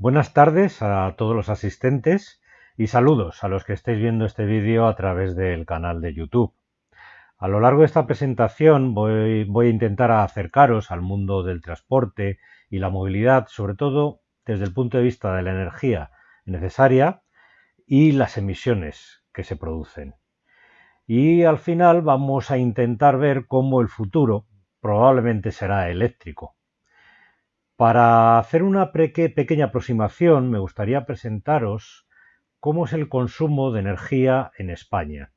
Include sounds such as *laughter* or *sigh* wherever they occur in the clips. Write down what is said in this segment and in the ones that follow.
Buenas tardes a todos los asistentes y saludos a los que estéis viendo este vídeo a través del canal de YouTube. A lo largo de esta presentación voy, voy, a intentar acercaros al mundo del transporte y la movilidad, sobre todo desde el punto de vista de la energía necesaria y las emisiones que se producen. Y al final vamos a intentar ver cómo el futuro probablemente será eléctrico. Para hacer una pequeña aproximación me gustaría presentaros cómo es el consumo de energía en España.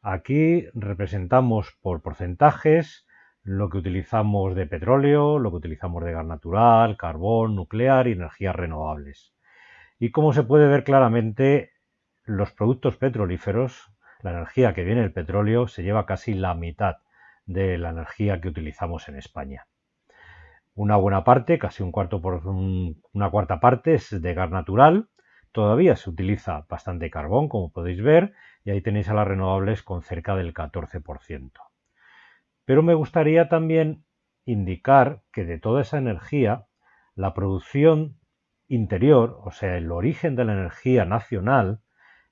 Aquí representamos por porcentajes lo que utilizamos de petróleo, lo que utilizamos de gas natural, carbón, nuclear y energías renovables. Y como se puede ver claramente, los productos petrolíferos, la energía que viene del petróleo, se lleva casi la mitad de la energía que utilizamos en España. Una buena parte, casi un cuarto por una cuarta parte, es de gas natural. Todavía se utiliza bastante carbón, como podéis ver, y ahí tenéis a las renovables con cerca del 14%. Pero me gustaría también indicar que de toda esa energía, la producción interior, o sea, el origen de la energía nacional,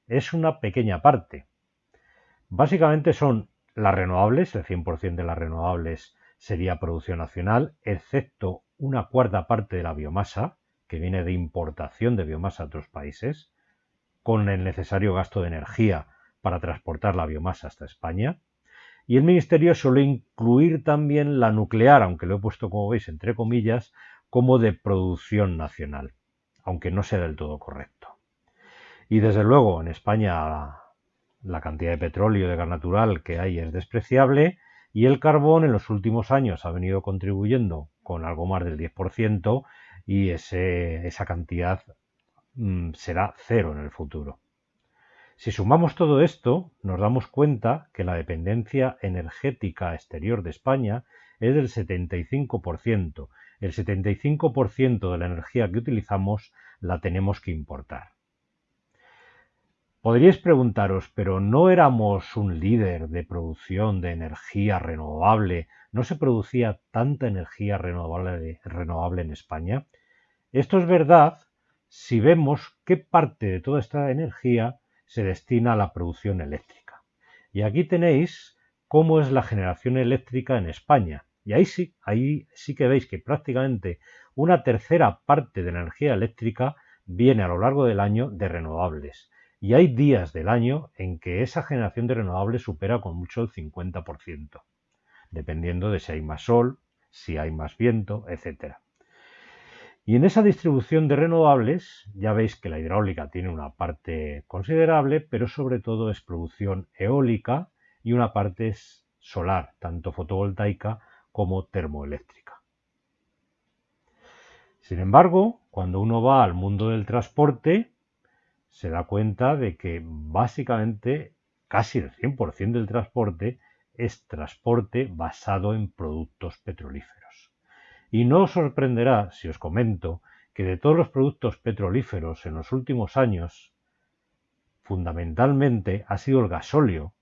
es una pequeña parte. Básicamente son las renovables, el 100% de las renovables sería producción nacional, excepto una cuarta parte de la biomasa, que viene de importación de biomasa a otros países, con el necesario gasto de energía para transportar la biomasa hasta España. Y el Ministerio suele incluir también la nuclear, aunque lo he puesto, como veis, entre comillas, como de producción nacional, aunque no sea del todo correcto. Y desde luego, en España la cantidad de petróleo y de gas natural que hay es despreciable y el carbón en los últimos años ha venido contribuyendo con algo más del 10% y esa cantidad mm, será cero en el futuro. Si sumamos todo esto, nos damos cuenta que la dependencia energética exterior de España es del 75%. El 75% de la energía que utilizamos la tenemos que importar. Podríais preguntaros, pero ¿no éramos un líder de producción de energía renovable? ¿No se producía tanta energía renovable, en España? Esto es verdad si vemos qué parte de toda esta energía se destina a la producción eléctrica. Y aquí tenéis cómo es la generación eléctrica en España. Y ahí sí, ahí sí que veis que prácticamente una tercera parte de la energía eléctrica viene a lo largo del año de renovables y hay días del año en que esa generación de renovables supera con mucho el 50%, dependiendo de si hay más sol, si hay más viento, etc. Y en esa distribución de renovables ya veis que la hidráulica tiene una parte considerable, pero sobre todo es producción eólica y una parte es solar, tanto fotovoltaica como termoeléctrica. Sin embargo, cuando uno va al mundo del transporte, se da cuenta de que básicamente casi el 100% del transporte es transporte basado en productos petrolíferos. Y no os sorprenderá si os comento que de todos los productos petrolíferos en los últimos años, fundamentalmente ha sido el gasóleo,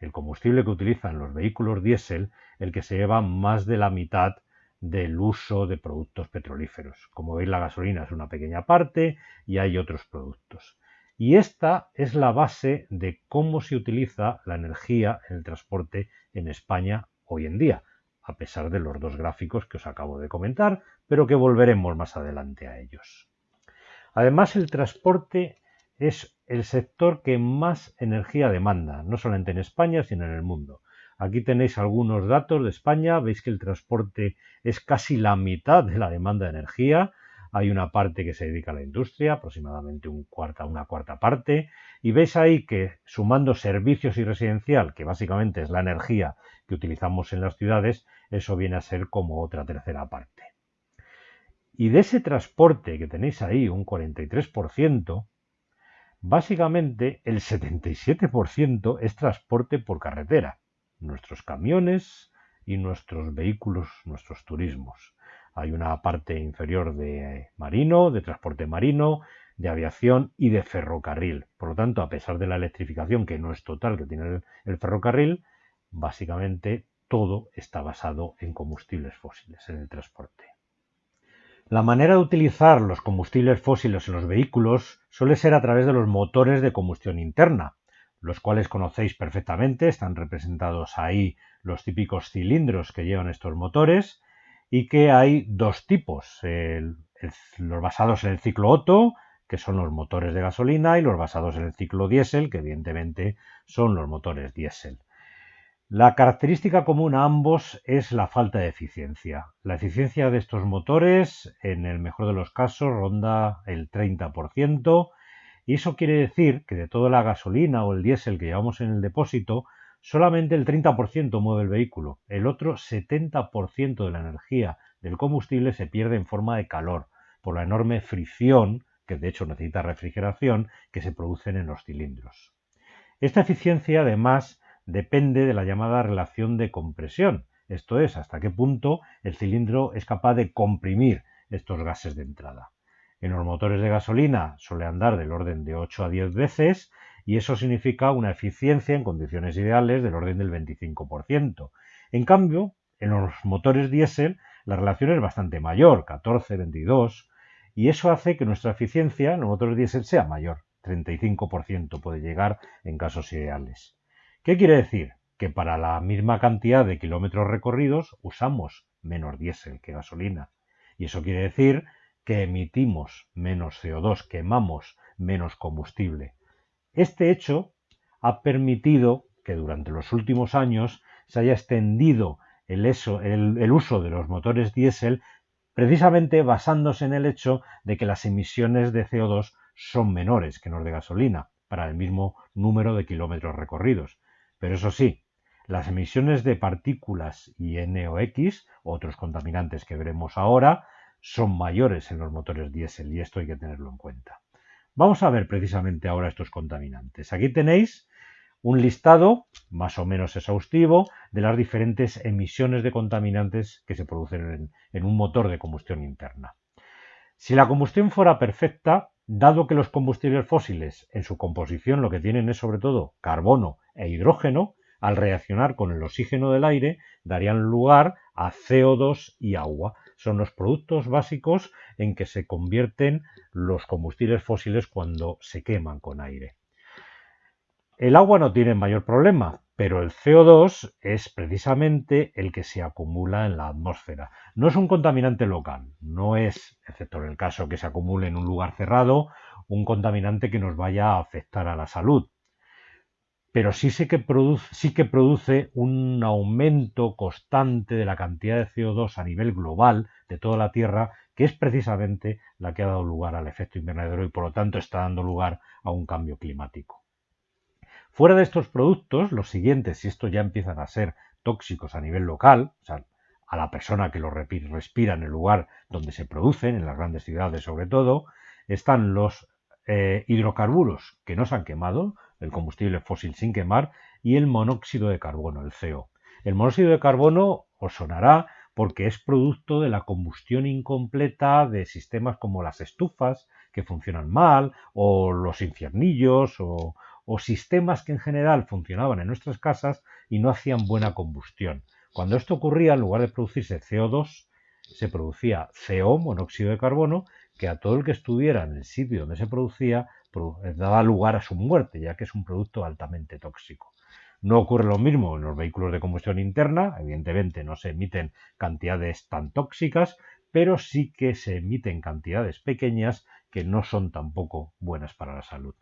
el combustible que utilizan los vehículos diésel, el que se lleva más de la mitad del uso de productos petrolíferos. Como veis, la gasolina es una pequeña parte y hay otros productos. Y esta es la base de cómo se utiliza la energía en el transporte en España hoy en día, a pesar de los dos gráficos que os acabo de comentar, pero que volveremos más adelante a ellos. Además, el transporte es el sector que más energía demanda, no solamente en España, sino en el mundo. Aquí tenéis algunos datos de España, veis que el transporte es casi la mitad de la demanda de energía, hay una parte que se dedica a la industria, aproximadamente un cuarta, una cuarta parte, y veis ahí que sumando servicios y residencial, que básicamente es la energía que utilizamos en las ciudades, eso viene a ser como otra tercera parte. Y de ese transporte que tenéis ahí, un 43%, básicamente el 77% es transporte por carretera, nuestros camiones y nuestros vehículos, nuestros turismos. Hay una parte inferior de marino, de transporte marino, de aviación y de ferrocarril. Por lo tanto, a pesar de la electrificación, que no es total que tiene el, ferrocarril, básicamente todo está basado en combustibles fósiles, en el transporte. La manera de utilizar los combustibles fósiles en los vehículos suele ser a través de los motores de combustión interna, los cuales conocéis perfectamente, están representados ahí los típicos cilindros que llevan estos motores y que hay dos tipos, los basados en el ciclo Otto, que son los motores de gasolina, y los basados en el ciclo diésel, que evidentemente son los motores diésel. La característica común a ambos es la falta de eficiencia. La eficiencia de estos motores, en el mejor de los casos, ronda el 30%, y eso quiere decir que de toda la gasolina o el diésel que llevamos en el depósito, solamente el 30% mueve el vehículo. El otro 70% de la energía del combustible se pierde en forma de calor, por la enorme fricción, que de hecho necesita refrigeración, que se producen en los cilindros. Esta eficiencia, además, depende de la llamada relación de compresión, esto es, hasta qué punto el cilindro es capaz de comprimir estos gases de entrada. En los motores de gasolina suele andar del orden de 8 a 10 veces y eso significa una eficiencia en condiciones ideales del orden del 25%. En cambio, en los motores diésel la relación es bastante mayor, 14, 22, y eso hace que nuestra eficiencia en los motores diésel sea mayor, 35% puede llegar en casos ideales. ¿Qué quiere decir? Que para la misma cantidad de kilómetros recorridos usamos menos diésel que gasolina. Y eso quiere decir que emitimos menos CO2, quemamos menos combustible. Este hecho ha permitido que durante los últimos años se haya extendido el, uso de los motores diésel precisamente basándose en el hecho de que las emisiones de CO2 son menores que los de gasolina para el mismo número de kilómetros recorridos. Pero eso sí, las emisiones de partículas y NOx, otros contaminantes que veremos ahora, son mayores en los motores diésel y esto hay que tenerlo en cuenta. Vamos a ver precisamente ahora estos contaminantes. Aquí tenéis un listado más o menos exhaustivo de las diferentes emisiones de contaminantes que se producen en, un motor de combustión interna. Si la combustión fuera perfecta, dado que los combustibles fósiles en su composición lo que tienen es sobre todo carbono e hidrógeno, al reaccionar con el oxígeno del aire, darían lugar a CO2 y agua. Son los productos básicos en que se convierten los combustibles fósiles cuando se queman con aire. El agua no tiene mayor problema, pero el CO2 es precisamente el que se acumula en la atmósfera. No es un contaminante local, no es, excepto en el caso que se acumule en un lugar cerrado, un contaminante que nos vaya a afectar a la salud pero sí, que produce, sí que produce un aumento constante de la cantidad de CO2 a nivel global de toda la Tierra, que es precisamente la que ha dado lugar al efecto invernadero y por lo tanto está dando lugar a un cambio climático. Fuera de estos productos, los siguientes, si estos ya empiezan a ser tóxicos a nivel local, o sea, a la persona que los respira en el lugar donde se producen, en las grandes ciudades sobre todo, están los eh, hidrocarburos que no se han quemado, el combustible fósil sin quemar, y el monóxido de carbono, el CO. El monóxido de carbono os sonará porque es producto de la combustión incompleta de sistemas como las estufas que funcionan mal, o los infiernillos, o, o sistemas que en general funcionaban en nuestras casas y no hacían buena combustión. Cuando esto ocurría, en lugar de producirse CO2, se producía CO, monóxido de carbono, que a todo el que estuviera en el sitio donde se producía daba lugar a su muerte, ya que es un producto altamente tóxico. No ocurre lo mismo en los vehículos de combustión interna, evidentemente no se emiten cantidades tan tóxicas, pero sí que se emiten cantidades pequeñas que no son tampoco buenas para la salud.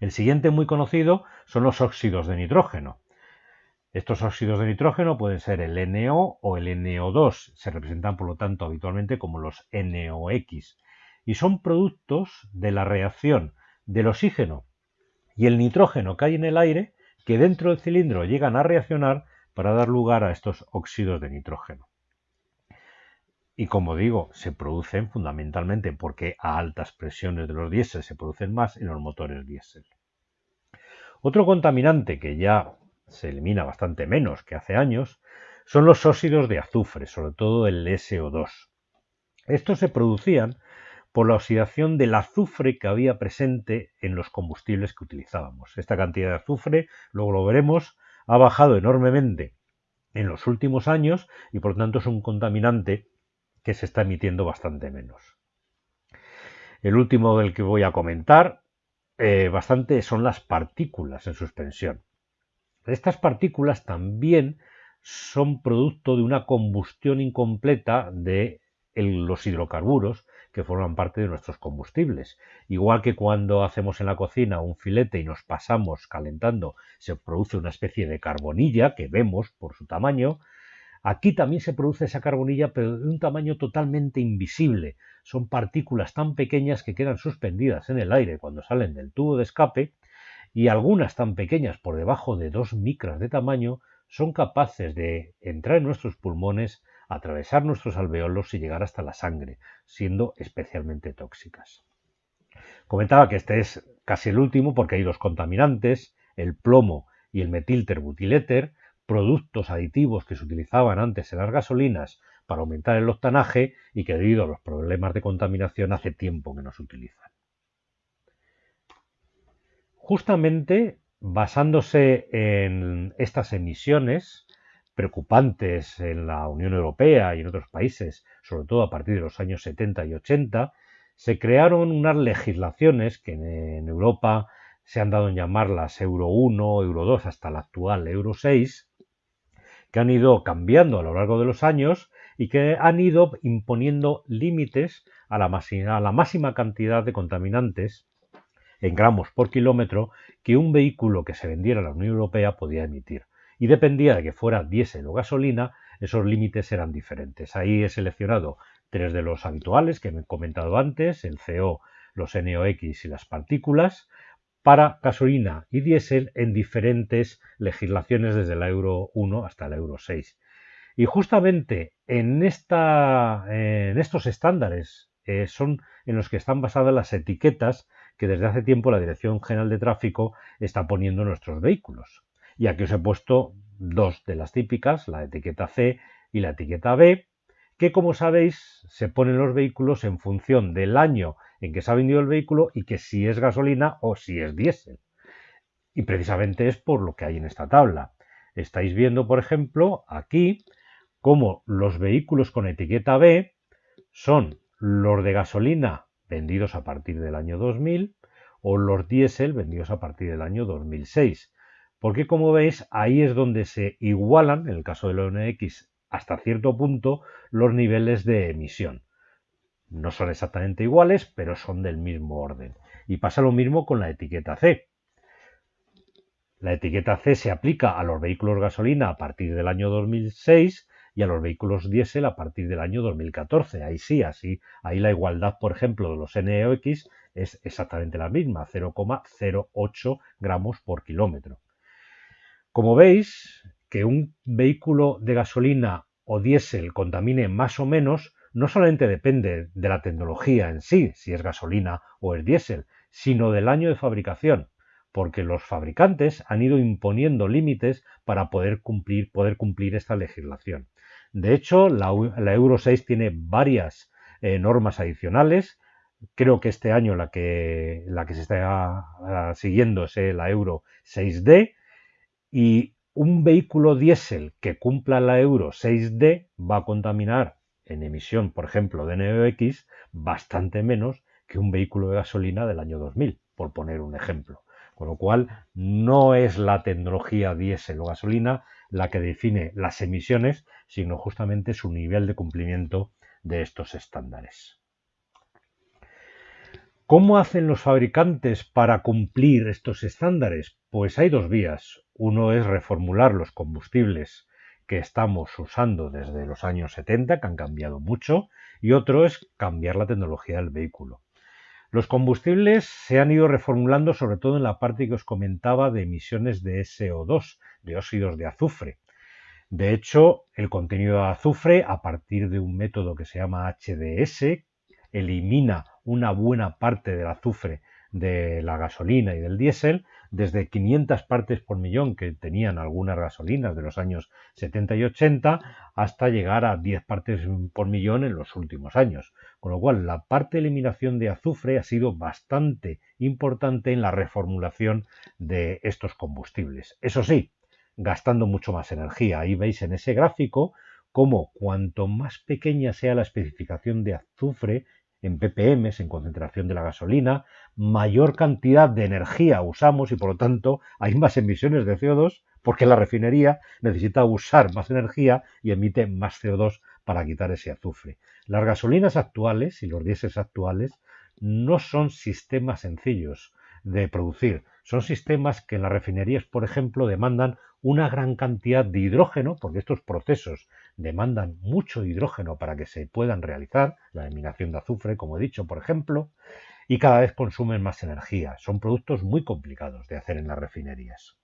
El siguiente muy conocido son los óxidos de nitrógeno. Estos óxidos de nitrógeno pueden ser el NO o el NO2, se representan por lo tanto habitualmente como los NOx, y son productos de la reacción del oxígeno y el nitrógeno que hay en el aire que dentro del cilindro llegan a reaccionar para dar lugar a estos óxidos de nitrógeno. Y como digo, se producen fundamentalmente porque a altas presiones de los diésel se producen más en los motores diésel. Otro contaminante que ya se elimina bastante menos que hace años, son los óxidos de azufre, sobre todo el SO2. Estos se producían por la oxidación del azufre que había presente en los combustibles que utilizábamos. Esta cantidad de azufre, luego lo veremos, ha bajado enormemente en los últimos años y por tanto es un contaminante que se está emitiendo bastante menos. El último del que voy a comentar eh, bastante son las partículas en suspensión. Estas partículas también son producto de una combustión incompleta de los hidrocarburos que forman parte de nuestros combustibles. Igual que cuando hacemos en la cocina un filete y nos pasamos calentando, se produce una especie de carbonilla que vemos por su tamaño, Aquí también se produce esa carbonilla, pero de un tamaño totalmente invisible. Son partículas tan pequeñas que quedan suspendidas en el aire cuando salen del tubo de escape y algunas tan pequeñas por debajo de 2 micras de tamaño son capaces de entrar en nuestros pulmones, atravesar nuestros alveolos y llegar hasta la sangre, siendo especialmente tóxicas. Comentaba que este es casi el último porque hay dos contaminantes, el plomo y el metilterbutiléter, productos aditivos que se utilizaban antes en las gasolinas para aumentar el octanaje y que debido a los problemas de contaminación hace tiempo que no se utilizan. Justamente basándose en estas emisiones preocupantes en la Unión Europea y en otros países, sobre todo a partir de los años 70 y 80, se crearon unas legislaciones que en Europa se han dado en llamarlas Euro 1, Euro 2 hasta la actual Euro 6, que han ido cambiando a lo largo de los años y que han ido imponiendo límites a la, máxima, cantidad de contaminantes en gramos por kilómetro que un vehículo que se vendiera a la Unión Europea podía emitir. Y dependía de que fuera diésel o gasolina, esos límites eran diferentes. Ahí he seleccionado tres de los habituales que me he comentado antes, el CO, los NOx y las partículas, para gasolina y diésel en diferentes legislaciones desde la Euro 1 hasta la Euro 6. Y justamente en estos estándares eh, son en los que están basadas las etiquetas que desde hace tiempo la Dirección General de Tráfico está poniendo en nuestros vehículos. Y aquí os he puesto dos de las típicas, la etiqueta C y la etiqueta B, que como sabéis se ponen los vehículos en función del año en que se ha vendido el vehículo y que si es gasolina o si es diésel. Y precisamente es por lo que hay en esta tabla. Estáis viendo, por ejemplo, aquí cómo los vehículos con etiqueta B son los de gasolina vendidos a partir del año 2000 o los diésel vendidos a partir del año 2006. Porque como veis, ahí es donde se igualan, en el caso del ONX, hasta cierto punto, los niveles de emisión. No son exactamente iguales, pero son del mismo orden. Y pasa lo mismo con la etiqueta C. La etiqueta C se aplica a los vehículos gasolina a partir del año 2006 y a los vehículos diésel a partir del año 2014. Ahí sí, así, ahí la igualdad, por ejemplo, de los NOx es exactamente la misma, 0,08 gramos por kilómetro. Como veis, que un vehículo de gasolina o diésel contamine más o menos no solamente depende de la tecnología en sí, si es gasolina o es diésel, sino del año de fabricación, porque los fabricantes han ido imponiendo límites para poder cumplir, esta legislación. De hecho, la, Euro 6 tiene varias eh, normas adicionales. Creo que este año la que, la que se está ah, siguiendo es la Euro 6D y un vehículo diésel que cumpla la Euro 6D va a contaminar en emisión, por ejemplo, de NOx, bastante menos que un vehículo de gasolina del año 2000, por poner un ejemplo. Con lo cual, no es la tecnología diésel o gasolina la que define las emisiones, sino justamente su nivel de cumplimiento de estos estándares. ¿Cómo hacen los fabricantes para cumplir estos estándares? Pues hay dos vías. Uno es reformular los combustibles que estamos usando desde los años 70, que han cambiado mucho, y otro es cambiar la tecnología del vehículo. Los combustibles se han ido reformulando sobre todo en la parte que os comentaba de emisiones de SO2, de óxidos de azufre. De hecho, el contenido de azufre, a partir de un método que se llama HDS, elimina una buena parte del azufre de la gasolina y del diésel, desde 500 partes por millón que tenían algunas gasolinas de los años 70 y 80 hasta llegar a 10 partes por millón en los últimos años. Con lo cual, la parte de eliminación de azufre ha sido bastante importante en la reformulación de estos combustibles. Eso sí, gastando mucho más energía. Ahí veis en ese gráfico cómo cuanto más pequeña sea la especificación de azufre en ppm, en concentración de la gasolina, mayor cantidad de energía usamos y por lo tanto hay más emisiones de CO2 porque la refinería necesita usar más energía y emite más CO2 para quitar ese azufre. Las gasolinas actuales y los diésels actuales no son sistemas sencillos de producir, son sistemas que en las refinerías, por ejemplo, demandan una gran cantidad de hidrógeno, porque estos procesos demandan mucho hidrógeno para que se puedan realizar, la eliminación de azufre, como he dicho, por ejemplo, y cada vez consumen más energía. Son productos muy complicados de hacer en las refinerías.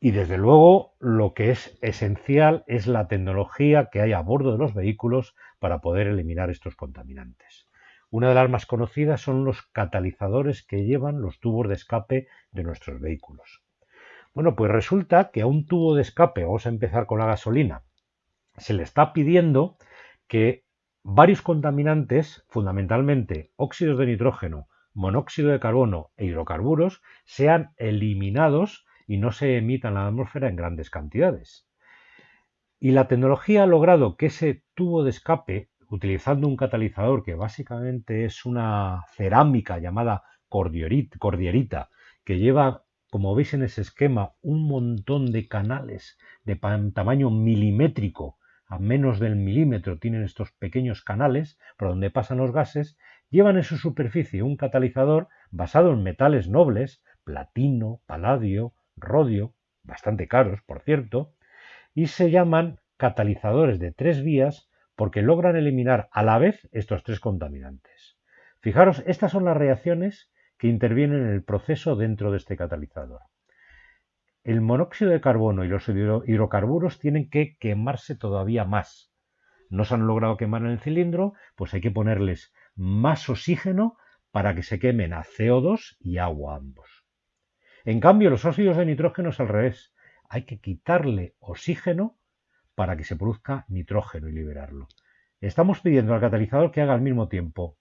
Y desde luego lo que es esencial es la tecnología que hay a bordo de los vehículos para poder eliminar estos contaminantes. Una de las más conocidas son los catalizadores que llevan los tubos de escape de nuestros vehículos. Bueno, pues resulta que a un tubo de escape, vamos a empezar con la gasolina, se le está pidiendo que varios contaminantes, fundamentalmente óxidos de nitrógeno, monóxido de carbono e hidrocarburos, sean eliminados y no se emitan a la atmósfera en grandes cantidades. Y la tecnología ha logrado que ese tubo de escape utilizando un catalizador que básicamente es una cerámica llamada cordierita, que lleva, como veis en ese esquema, un montón de canales de tamaño milimétrico, a menos del milímetro tienen estos pequeños canales por donde pasan los gases, llevan en su superficie un catalizador basado en metales nobles, platino, paladio, rodio, bastante caros, por cierto, y se llaman catalizadores de tres vías porque logran eliminar a la vez estos tres contaminantes. Fijaros, estas son las reacciones que intervienen en el proceso dentro de este catalizador. El monóxido de carbono y los hidrocarburos tienen que quemarse todavía más. No se han logrado quemar en el cilindro, pues hay que ponerles más oxígeno para que se quemen a CO2 y agua ambos. En cambio, los óxidos de nitrógeno es al revés. Hay que quitarle oxígeno para que se produzca nitrógeno y liberarlo. Estamos pidiendo al catalizador que haga al mismo tiempo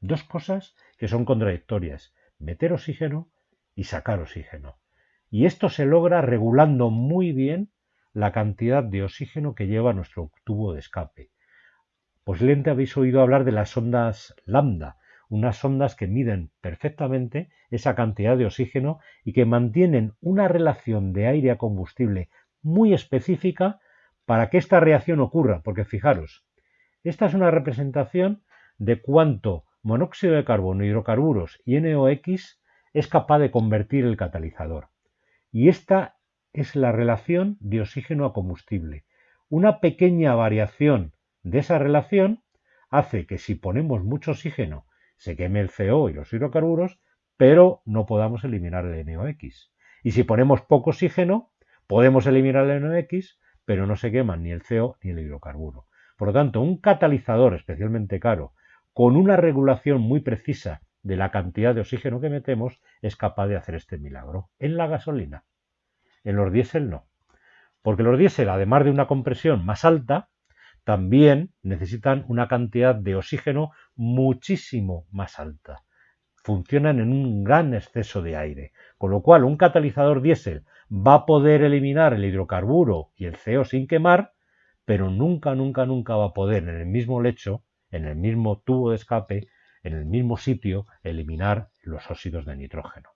dos cosas que son contradictorias, meter oxígeno y sacar oxígeno. Y esto se logra regulando muy bien la cantidad de oxígeno que lleva nuestro tubo de escape. Posiblemente habéis oído hablar de las ondas lambda, unas ondas que miden perfectamente esa cantidad de oxígeno y que mantienen una relación de aire a combustible muy específica para que esta reacción ocurra, porque fijaros, esta es una representación de cuánto monóxido de carbono, hidrocarburos y NOx es capaz de convertir el catalizador. Y esta es la relación de oxígeno a combustible. Una pequeña variación de esa relación hace que si ponemos mucho oxígeno se queme el CO y los hidrocarburos, pero no podamos eliminar el NOx. Y si ponemos poco oxígeno, podemos eliminar el NOx, pero no se queman ni el CO ni el hidrocarburo. Por lo tanto, un catalizador especialmente caro, con una regulación muy precisa de la cantidad de oxígeno que metemos, es capaz de hacer este milagro. En la gasolina. En los diésel no. Porque los diésel, además de una compresión más alta, también necesitan una cantidad de oxígeno muchísimo más alta. Funcionan en un gran exceso de aire. Con lo cual, un catalizador diésel va a poder eliminar el hidrocarburo y el CO sin quemar, pero nunca, nunca, nunca va a poder en el mismo lecho, en el mismo tubo de escape, en el mismo sitio, eliminar los óxidos de nitrógeno.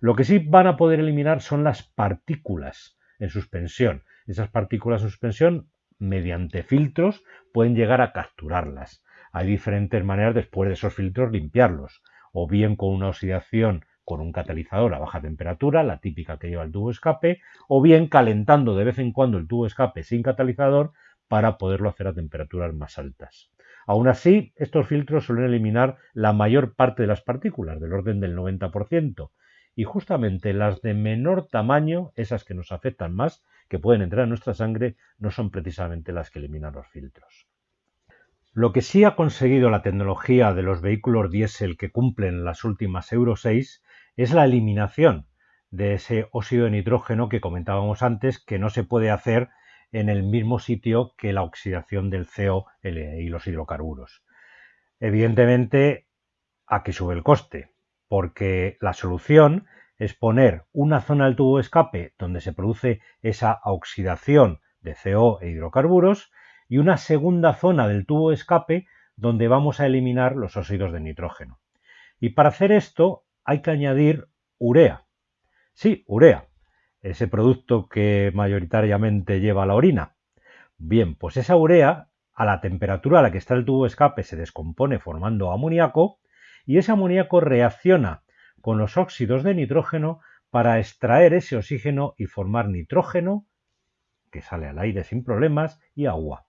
Lo que sí van a poder eliminar son las partículas en suspensión. Esas partículas en suspensión, mediante filtros, pueden llegar a capturarlas. Hay diferentes maneras después de esos filtros limpiarlos, o bien con una oxidación con un catalizador a baja temperatura, la típica que lleva el tubo escape, o bien calentando de vez en cuando el tubo escape sin catalizador para poderlo hacer a temperaturas más altas. Aún así, estos filtros suelen eliminar la mayor parte de las partículas, del orden del 90%, y justamente las de menor tamaño, esas que nos afectan más, que pueden entrar en nuestra sangre, no son precisamente las que eliminan los filtros. Lo que sí ha conseguido la tecnología de los vehículos diésel que cumplen las últimas Euro 6 es la eliminación de ese óxido de nitrógeno que comentábamos antes que no se puede hacer en el mismo sitio que la oxidación del CO y los hidrocarburos. Evidentemente, aquí sube el coste, porque la solución es poner una zona del tubo de escape donde se produce esa oxidación de CO e hidrocarburos y una segunda zona del tubo de escape donde vamos a eliminar los óxidos de nitrógeno. Y para hacer esto hay que añadir urea. Sí, urea, ese producto que mayoritariamente lleva la orina. Bien, pues esa urea, a la temperatura a la que está el tubo escape, se descompone formando amoníaco y ese amoníaco reacciona con los óxidos de nitrógeno para extraer ese oxígeno y formar nitrógeno, que sale al aire sin problemas, y agua.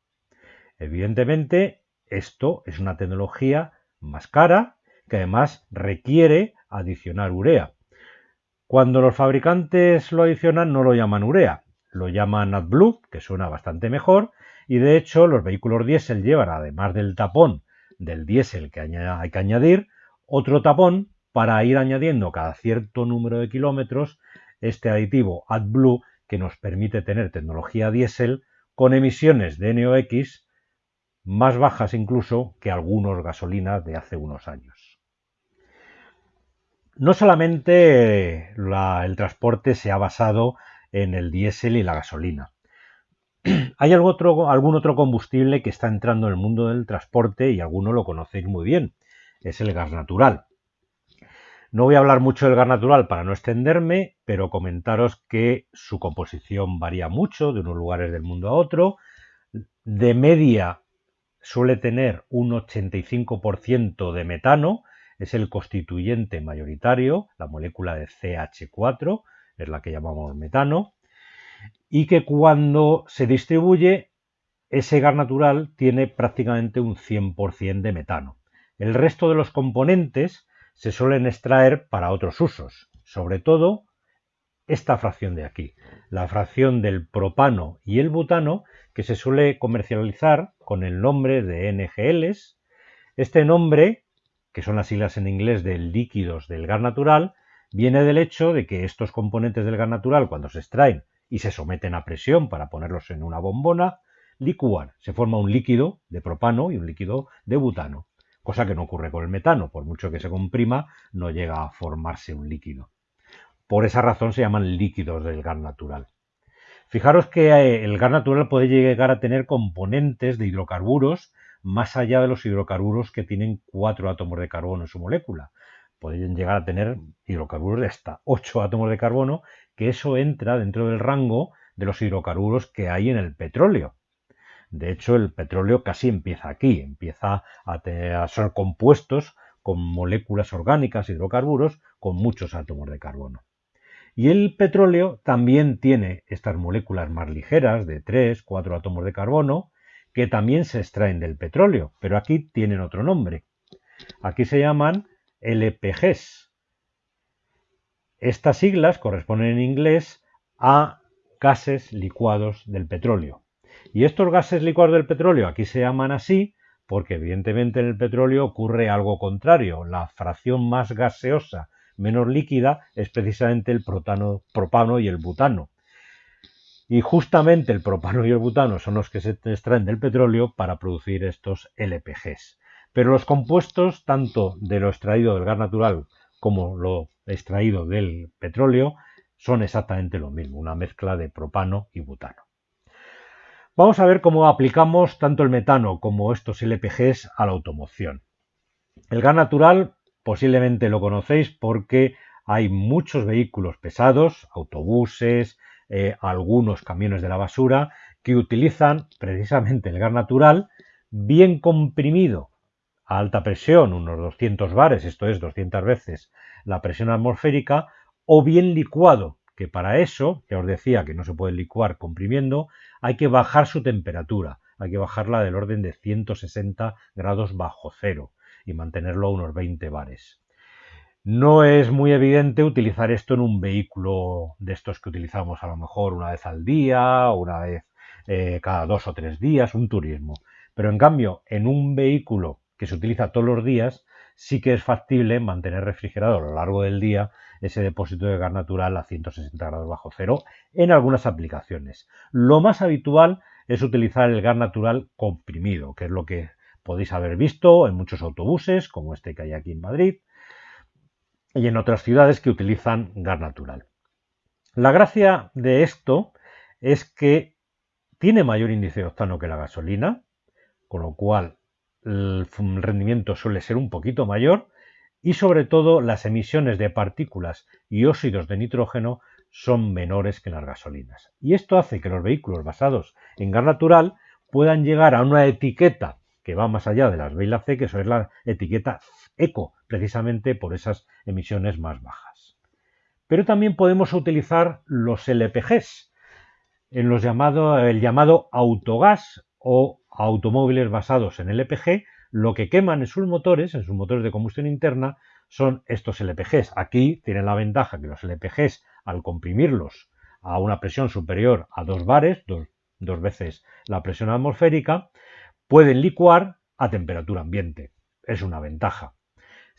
Evidentemente, esto es una tecnología más cara que además requiere adicionar urea. Cuando los fabricantes lo adicionan no lo llaman urea, lo llaman AdBlue, que suena bastante mejor, y de hecho los vehículos diésel llevan, además del tapón del diésel que hay que añadir, otro tapón para ir añadiendo cada cierto número de kilómetros este aditivo AdBlue que nos permite tener tecnología diésel con emisiones de NOx más bajas incluso que algunos gasolinas de hace unos años. No solamente el transporte se ha basado en el diésel y la gasolina. *clears throat* Hay algún otro, combustible que está entrando en el mundo del transporte y alguno lo conocéis muy bien. Es el gas natural. No voy a hablar mucho del gas natural para no extenderme, pero comentaros que su composición varía mucho de unos lugares del mundo a otro. De media suele tener un 85% de metano, es el constituyente mayoritario, la molécula de CH4, es la que llamamos metano, y que cuando se distribuye, ese gas natural tiene prácticamente un 100% de metano. El resto de los componentes se suelen extraer para otros usos, sobre todo esta fracción de aquí, la fracción del propano y el butano, que se suele comercializar con el nombre de NGLs. Este nombre, que son las siglas en inglés de líquidos del gas natural, viene del hecho de que estos componentes del gas natural, cuando se extraen y se someten a presión para ponerlos en una bombona, licúan, se forma un líquido de propano y un líquido de butano cosa que no ocurre con el metano, por mucho que se comprima, no llega a formarse un líquido. Por esa razón se llaman líquidos del gas natural. Fijaros que eh, el gas natural puede llegar a tener componentes de hidrocarburos más allá de los hidrocarburos que tienen cuatro átomos de carbono en su molécula. Pueden llegar a tener hidrocarburos de hasta 8 átomos de carbono, que eso entra dentro del rango de los hidrocarburos que hay en el petróleo. De hecho, el petróleo casi empieza aquí, empieza a, ser compuestos con moléculas orgánicas, hidrocarburos, con muchos átomos de carbono. Y el petróleo también tiene estas moléculas más ligeras, de 3, 4 átomos de carbono, que también se extraen del petróleo, pero aquí tienen otro nombre. Aquí se llaman LPGs. Estas siglas corresponden en inglés a gases licuados del petróleo. Y estos gases licuados del petróleo aquí se llaman así porque evidentemente en el petróleo ocurre algo contrario. La fracción más gaseosa, menos líquida, es precisamente el propano y el butano. Y justamente el propano y el butano son los que se extraen del petróleo para producir estos LPGs. Pero los compuestos, tanto de lo extraído del gas natural como lo extraído del petróleo, son exactamente lo mismo, una mezcla de propano y butano. Vamos a ver cómo aplicamos tanto el metano como estos LPGs a la automoción. El gas natural posiblemente lo conocéis porque hay muchos vehículos pesados, autobuses, eh, algunos camiones de la basura, que utilizan precisamente el gas natural bien comprimido a alta presión, unos 200 bares, esto es 200 veces la presión atmosférica, o bien licuado que para eso, que os decía que no se puede licuar comprimiendo, hay que bajar su temperatura, hay que bajarla del orden de 160 grados bajo cero y mantenerlo a unos 20 bares. No es muy evidente utilizar esto en un vehículo de estos que utilizamos a lo mejor una vez al día, una vez eh, cada dos o tres días, un turismo. Pero en cambio, en un vehículo que se utiliza todos los días, sí que es factible mantener refrigerado a lo largo del día ese depósito de gas natural a 160 grados bajo cero en algunas aplicaciones. Lo más habitual es utilizar el gas natural comprimido, que es lo que podéis haber visto en muchos autobuses, como este que hay aquí en Madrid, y en otras ciudades que utilizan gas natural. La gracia de esto es que tiene mayor índice de octano que la gasolina, con lo cual el rendimiento suele ser un poquito mayor y sobre todo las emisiones de partículas y óxidos de nitrógeno son menores que las gasolinas. Y esto hace que los vehículos basados en gas natural puedan llegar a una etiqueta que va más allá de las B y la C, que eso es la etiqueta eco, precisamente por esas emisiones más bajas. Pero también podemos utilizar los LPGs, en los llamado, el llamado autogás o automóviles basados en LPG, lo que queman en sus motores, en sus motores de combustión interna, son estos LPGs. Aquí tienen la ventaja que los LPGs, al comprimirlos a una presión superior a 2 bares, dos, dos veces la presión atmosférica, pueden licuar a temperatura ambiente. Es una ventaja.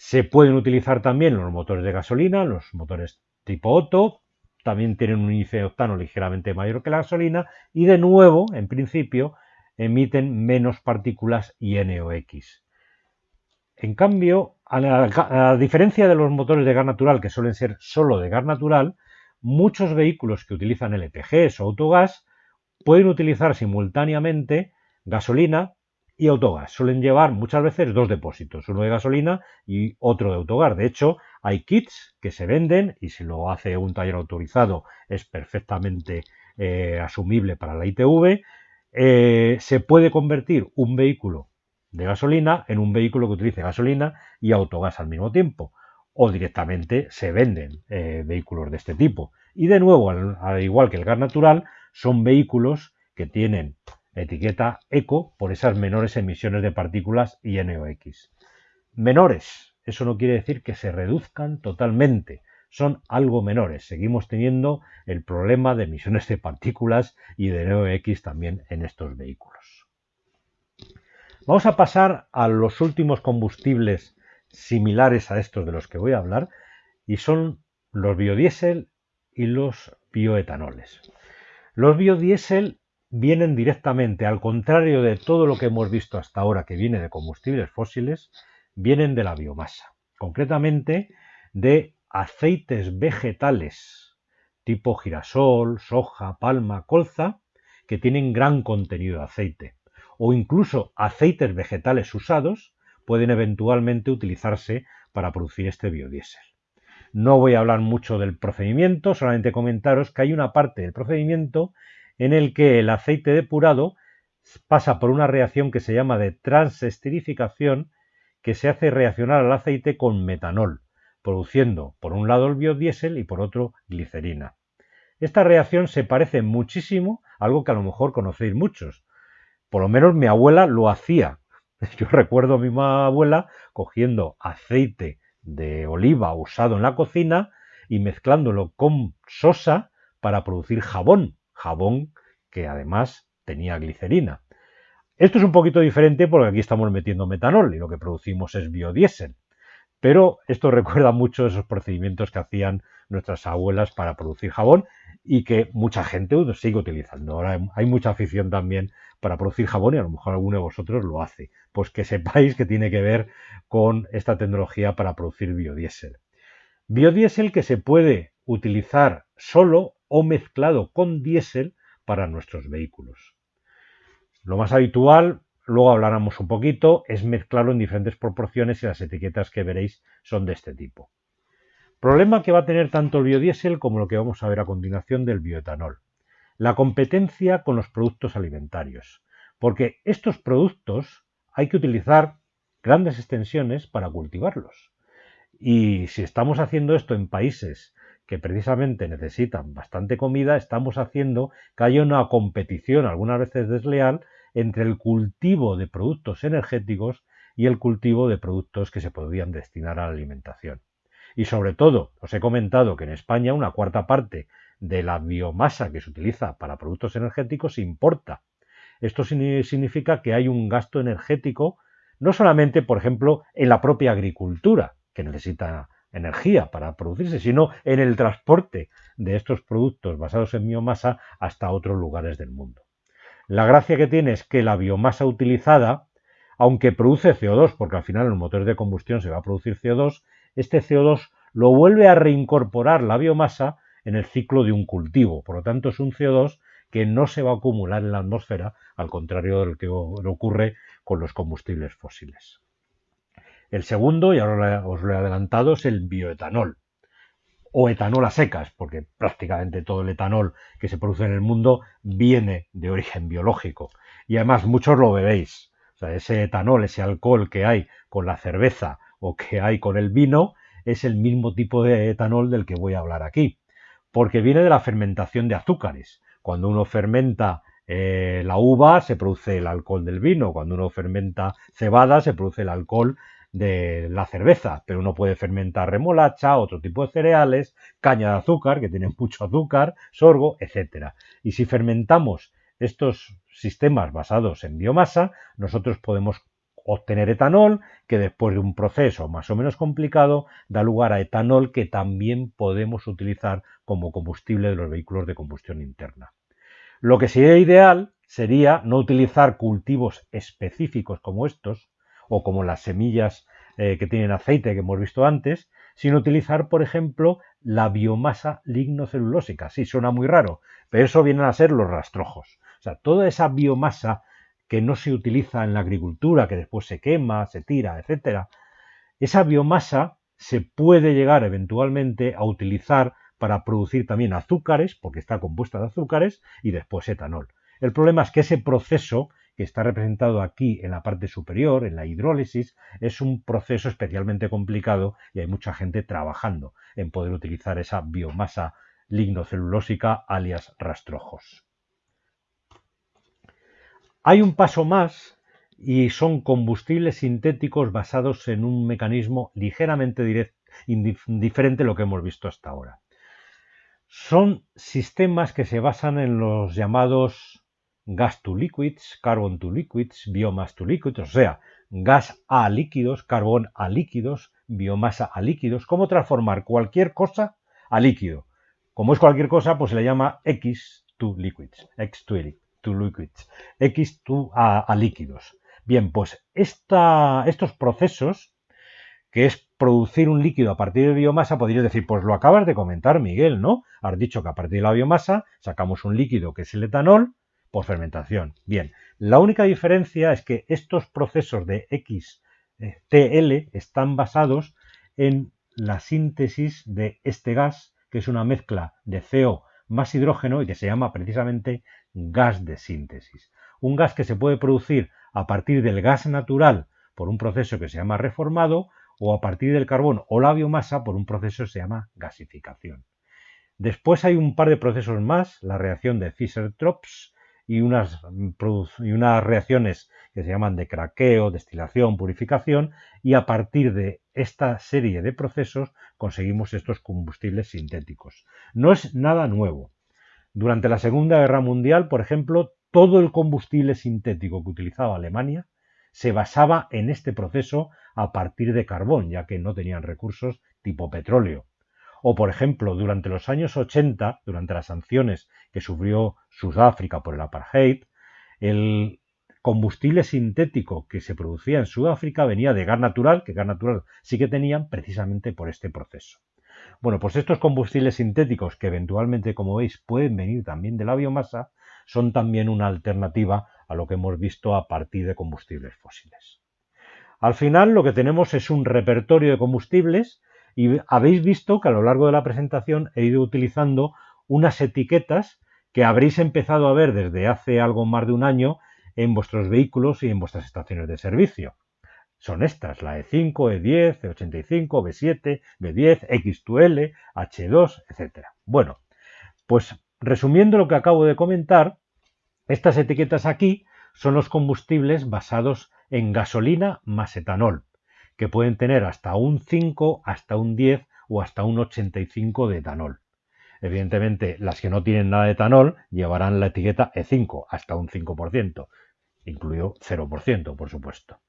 Se pueden utilizar también los motores de gasolina, los motores tipo Otto, también tienen un índice de octano ligeramente mayor que la gasolina y de nuevo, en principio, emiten menos partículas y NOx. En cambio, a, diferencia de los motores de gas natural que suelen ser solo de gas natural, muchos vehículos que utilizan LPGs o autogás pueden utilizar simultáneamente gasolina y autogás. Suelen llevar muchas veces dos depósitos, uno de gasolina y otro de autogás. De hecho, hay kits que se venden y si lo hace un taller autorizado es perfectamente eh, asumible para la ITV. Eh, se puede convertir un vehículo de gasolina en un vehículo que utilice gasolina y autogás al mismo tiempo. O directamente se venden eh, vehículos de este tipo. Y de nuevo, al igual que el gas natural, son vehículos que tienen etiqueta eco por esas menores emisiones de partículas y NOx. Menores, eso no quiere decir que se reduzcan totalmente, son algo menores. Seguimos teniendo el problema de emisiones de partículas y de NOx también en estos vehículos. Vamos a pasar a los últimos combustibles similares a estos de los que voy a hablar y son los biodiesel y los bioetanoles. Los biodiesel vienen directamente, al contrario de todo lo que hemos visto hasta ahora que viene de combustibles fósiles, vienen de la biomasa, concretamente de aceites vegetales tipo girasol, soja, palma, colza, que tienen gran contenido de aceite, o incluso aceites vegetales usados pueden eventualmente utilizarse para producir este biodiesel. No voy a hablar mucho del procedimiento, solamente comentaros que hay una parte del procedimiento en el que el aceite depurado pasa por una reacción que se llama de transesterificación que se hace reaccionar al aceite con metanol, produciendo por un lado el biodiesel y por otro glicerina. Esta reacción se parece muchísimo a algo que a lo mejor conocéis muchos. Por lo menos mi abuela lo hacía. *laughs* Yo recuerdo a mi abuela cogiendo aceite de oliva usado en la cocina y mezclándolo con sosa para producir jabón jabón que además tenía glicerina. Esto es un poquito diferente porque aquí estamos metiendo metanol y lo que producimos es biodiesel. Pero esto *laughs* recuerda mucho esos procedimientos que hacían nuestras abuelas para producir jabón y que mucha gente sigue utilizando. Ahora hay mucha afición también para producir jabón y a lo mejor alguno de vosotros lo hace. Pues que sepáis que tiene que ver con esta tecnología para producir biodiesel. Biodiesel que se puede utilizar solo o mezclado con diésel para nuestros vehículos. Lo más habitual, luego hablaremos un poquito, es mezclarlo en diferentes proporciones y las etiquetas que veréis son de este tipo. Problema que va a tener tanto el biodiesel como lo que vamos a ver a continuación del bioetanol. La competencia con los productos alimentarios. Porque estos productos hay que utilizar grandes extensiones para cultivarlos. Y si estamos haciendo esto en países que precisamente necesitan bastante comida, estamos haciendo que haya una competición, algunas veces desleal, entre el cultivo de productos energéticos y el cultivo de productos que se podrían destinar a la alimentación. Y sobre todo, os he comentado que en España una cuarta parte de la biomasa que se utiliza para productos energéticos se importa. Esto significa que hay un gasto energético no solamente, por ejemplo, en la propia agricultura, que necesita energía para producirse, sino en el transporte de estos productos basados en biomasa hasta otros lugares del mundo. La gracia que tiene es que la biomasa utilizada, aunque produce CO2, porque al final en los motores de combustión se va a producir CO2, este CO2 lo vuelve a reincorporar la biomasa en el ciclo de un cultivo. Por lo tanto, es un CO2 que no se va a acumular en la atmósfera, al contrario de lo que ocurre con los combustibles fósiles. El segundo, y ahora os lo he adelantado, es el bioetanol o etanol a secas, porque prácticamente todo el etanol que se produce en el mundo viene de origen biológico. Y además muchos lo bebéis. O sea, ese etanol, ese alcohol que hay con la cerveza o que hay con el vino, es el mismo tipo de etanol del que voy a hablar aquí. Porque viene de la fermentación de azúcares. Cuando uno fermenta eh, la uva, se produce el alcohol del vino. Cuando uno fermenta cebada, se produce el alcohol de la cerveza, pero uno puede fermentar remolacha, otro tipo de cereales, caña de azúcar, que tienen *laughs* mucho azúcar, sorgo, etc. Y si fermentamos estos sistemas basados en biomasa, nosotros podemos obtener etanol, que después de un proceso más o menos complicado da lugar a etanol que también podemos utilizar como combustible de los vehículos de combustión interna. Lo que sería ideal sería no utilizar cultivos específicos como estos, o como las semillas eh, que tienen aceite que hemos visto antes, sino utilizar, por ejemplo, la biomasa lignocelulósica. Sí, suena muy raro, pero eso vienen a ser los rastrojos. O sea, toda esa biomasa que no se utiliza en la agricultura, que después se quema, se tira, etcétera, esa biomasa se puede llegar eventualmente a utilizar para producir también azúcares, porque está compuesta de azúcares, y después etanol. El problema es que ese proceso que está representado aquí en la parte superior, en la hidrólisis, es un proceso especialmente complicado y hay mucha gente trabajando en poder utilizar esa biomasa lignocelulósica alias rastrojos. Hay un paso más y son combustibles sintéticos basados en un mecanismo ligeramente diferente a lo que hemos visto hasta ahora. Son sistemas que se basan en los llamados gas to liquids, carbon to liquids, biomass to liquids, o sea, gas a líquidos, carbón a líquidos, biomasa a líquidos, cómo transformar cualquier cosa a líquido. Como es cualquier cosa, pues se le llama X to liquids, X to, liquids, X to a, líquidos. Bien, pues estos procesos, que es producir un líquido a partir de biomasa, podrías decir, pues lo acabas de comentar, Miguel, ¿no? Has dicho que a partir de la biomasa sacamos un líquido que es el etanol, por fermentación. Bien, la única diferencia es que estos procesos de XTL están basados en la síntesis de este gas, que es una mezcla de CO más hidrógeno y que se llama precisamente gas de síntesis. Un gas que se puede producir a partir del gas natural por un proceso que se llama reformado o a partir del carbón o la biomasa por un proceso que se llama gasificación. Después hay un par de procesos más, la reacción de Fischer-Tropsch y unas, y unas reacciones que se llaman de craqueo, destilación, purificación, y a partir de esta serie de procesos conseguimos estos combustibles sintéticos. No es nada nuevo. Durante la Segunda Guerra Mundial, por ejemplo, todo el combustible sintético que utilizaba Alemania se basaba en este proceso a partir de carbón, ya que no tenían recursos tipo petróleo. O, por ejemplo, durante los años 80, durante las sanciones que sufrió Sudáfrica por el apartheid, el combustible sintético que se producía en Sudáfrica venía de gas natural, que gas natural sí que tenían precisamente por este proceso. Bueno, pues estos combustibles sintéticos, que eventualmente, como veis, pueden venir también de la biomasa, son también una alternativa a lo que hemos visto a partir de combustibles fósiles. Al final lo que tenemos es un repertorio de combustibles y habéis visto que a lo largo de la presentación he ido utilizando unas etiquetas que habréis empezado a ver desde hace algo más de un año en vuestros vehículos y en vuestras estaciones de servicio. Son estas, la E5, E10, E85, B7, B10, X2L, H2, etc. Bueno, pues resumiendo lo que acabo de comentar, estas etiquetas aquí son los combustibles basados en gasolina más etanol que pueden tener hasta un 5, hasta un 10 o hasta un 85 de etanol. Evidentemente, las que no tienen nada de etanol llevarán la etiqueta E5, hasta un 5%, incluido 0%, por supuesto.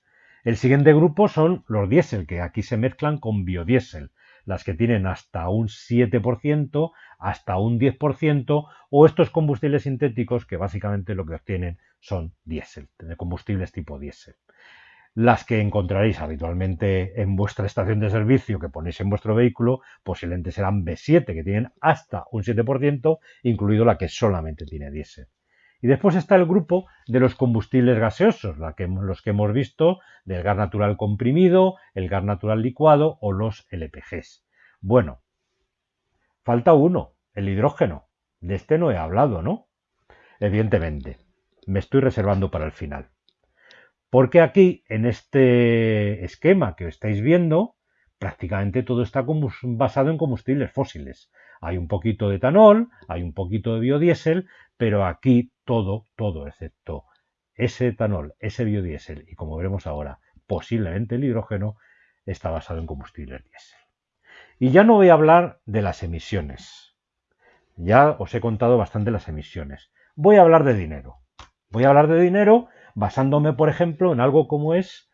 El siguiente grupo son los diésel, que aquí se mezclan con biodiesel, las que tienen hasta un 7%, hasta un 10%, o estos combustibles sintéticos que básicamente lo que obtienen son diésel, combustibles tipo diésel las que encontraréis habitualmente en vuestra estación de servicio que ponéis en vuestro vehículo, posiblemente serán B7, que tienen hasta un 7%, incluido la que solamente tiene diésel. Y después está el grupo de los combustibles gaseosos, los que hemos visto del gas natural comprimido, el gas natural licuado o los LPGs. Bueno, falta uno, el hidrógeno. De este no he hablado, ¿no? Evidentemente, me estoy reservando para el final. Porque aquí, en este esquema que estáis viendo, prácticamente todo está basado en combustibles fósiles. Hay un poquito de etanol, hay un poquito de biodiesel, pero aquí todo, todo, excepto ese etanol, ese biodiesel y como veremos ahora, posiblemente el hidrógeno, está basado en combustibles diésel. Y ya no voy a hablar de las emisiones. Ya os he contado bastante las emisiones. Voy a hablar de dinero. Voy a hablar de dinero basándome, por ejemplo, en algo como es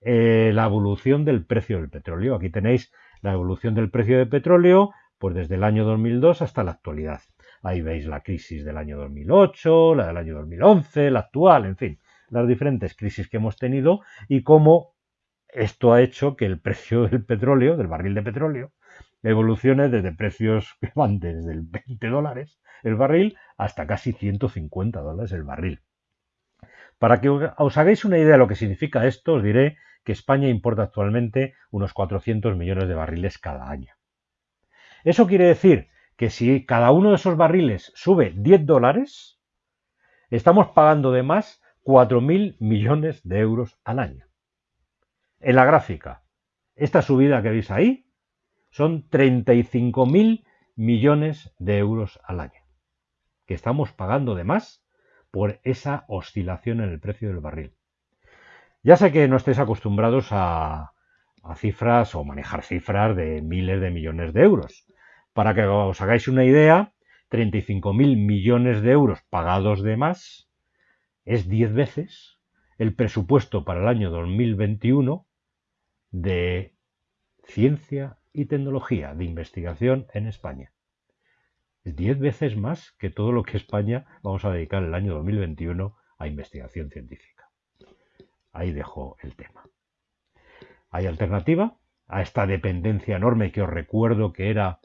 eh, la evolución del precio del petróleo. Aquí tenéis la evolución del precio del petróleo pues desde el año 2002 hasta la actualidad. Ahí veis la crisis del año 2008, la del año 2011, la actual, en fin, las diferentes crisis que hemos tenido y cómo esto ha hecho que el precio del petróleo, del barril de petróleo, evolucione desde precios que van desde el 20 dólares el barril hasta casi 150 dólares el barril. Para que os hagáis una idea de lo que significa esto, os diré que España importa actualmente unos 400 millones de barriles cada año. Eso quiere decir que si cada uno de esos barriles sube 10 dólares, estamos pagando de más 4.000 millones de euros al año. En la gráfica, esta subida que veis ahí son 35.000 millones de euros al año, que estamos pagando de más por esa oscilación en el precio del barril. Ya sé que no estáis acostumbrados a, cifras o manejar cifras de miles de millones de euros. Para que os hagáis una idea, 35.000 millones de euros pagados de más es 10 veces el presupuesto para el año 2021 de ciencia y tecnología, de investigación en España. 10 veces más que todo lo que España vamos a dedicar el año 2021 a investigación científica. Ahí dejo el tema. ¿Hay alternativa a esta dependencia enorme que os recuerdo que era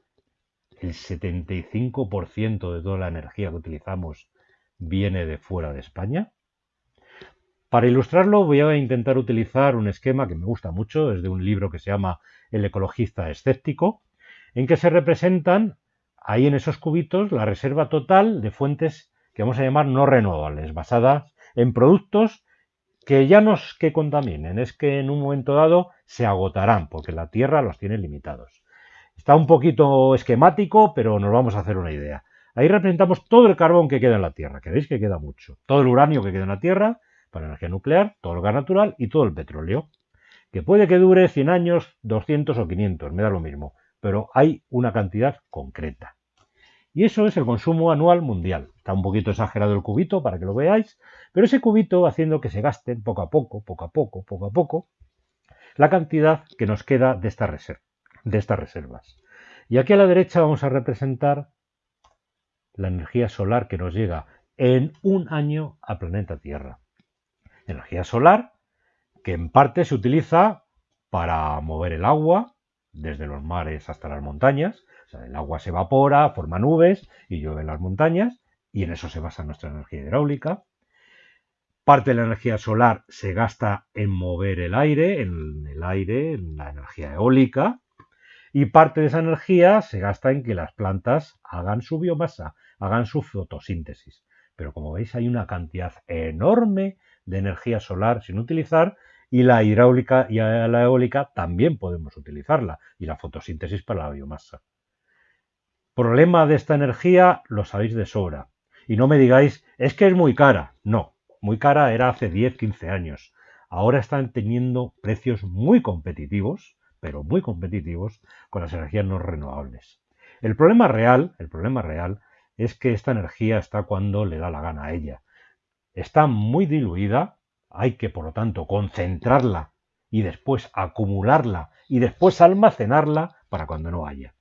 el 75% de toda la energía que utilizamos viene de fuera de España? Para ilustrarlo voy a intentar utilizar un esquema que me gusta mucho, es de un libro que se llama El ecologista escéptico, en que se representan ahí en esos cubitos la reserva total de fuentes que vamos a llamar no renovables, basadas en productos que ya no es que contaminen, es que en un momento dado se agotarán, porque la Tierra los tiene limitados. Está un poquito esquemático, pero nos vamos a hacer una idea. Ahí representamos todo el carbón que queda en la Tierra, que veis que queda mucho. Todo el uranio que queda en la Tierra para energía nuclear, todo el gas natural y todo el petróleo. Que puede que dure 100 años, 200 o 500, me da lo mismo, pero hay una cantidad concreta. Y eso es el consumo anual mundial. Está un poquito exagerado el cubito para que lo veáis, pero ese cubito haciendo que se gasten poco a poco, poco a poco, poco a poco, la cantidad que nos queda de, de estas reservas. Y aquí a la derecha vamos a representar la energía solar que nos llega en un año al planeta Tierra. Energía solar que en parte se utiliza para mover el agua desde los mares hasta las montañas, el agua se evapora, forma nubes y llueve en las montañas y en eso se basa nuestra energía hidráulica. Parte de la energía solar se gasta en mover el aire, en el aire, en la energía eólica, y parte de esa energía se gasta en que las plantas hagan su biomasa, hagan su fotosíntesis. Pero como veis hay una cantidad enorme de energía solar sin utilizar y la hidráulica y la eólica también podemos utilizarla y la fotosíntesis para la biomasa problema de esta energía lo sabéis de sobra. Y no me digáis, es que es muy cara. No, muy cara era hace 10, 15 años. Ahora están teniendo precios muy competitivos, pero muy competitivos, con las energías no renovables. El problema real, el problema real, es que esta energía está cuando le da la gana a ella. Está muy diluida, hay que por lo tanto concentrarla y después acumularla y después almacenarla para cuando no haya.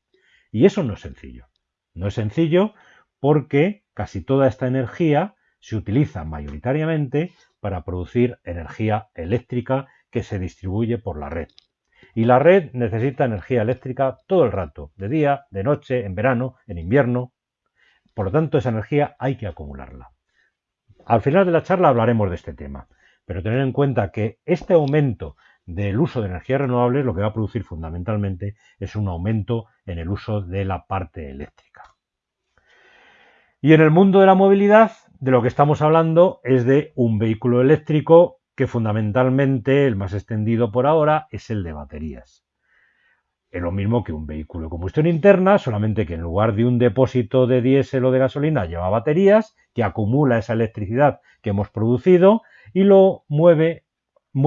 Y eso no es sencillo. No es sencillo porque casi toda esta energía se utiliza mayoritariamente para producir energía eléctrica que se distribuye por la red. Y la red necesita energía eléctrica todo el rato, de día, de noche, en verano, en invierno. Por lo tanto, esa energía hay que acumularla. Al final de la charla hablaremos de este tema, pero tener en cuenta que este aumento del uso de energías renovables lo que va a producir fundamentalmente es un aumento en el uso de la parte eléctrica. Y en el mundo de la movilidad, de lo que estamos hablando es de un vehículo eléctrico que fundamentalmente, el más extendido por ahora, es el de baterías. Es lo mismo que un vehículo de combustión interna, solamente que en lugar de un depósito de diésel o de gasolina lleva baterías que acumula esa electricidad que hemos producido y lo mueve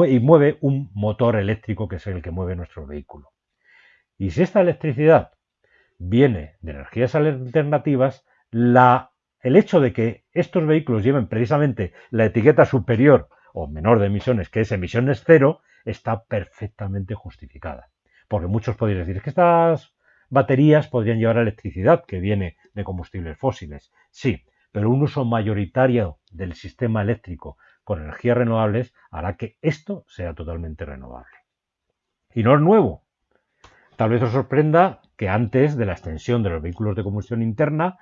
y mueve un motor eléctrico que es el que mueve nuestro vehículo. Y si esta electricidad viene de energías alternativas, la, el hecho de que estos vehículos lleven precisamente la etiqueta superior o menor de emisiones, que es emisiones cero, está perfectamente justificada. Porque muchos podrían decir, que estas baterías podrían llevar electricidad que viene de combustibles fósiles. Sí, pero un uso mayoritario del sistema eléctrico con energías renovables hará que esto sea totalmente renovable. Y no es nuevo. Tal vez os sorprenda que antes de la extensión de los vehículos de combustión interna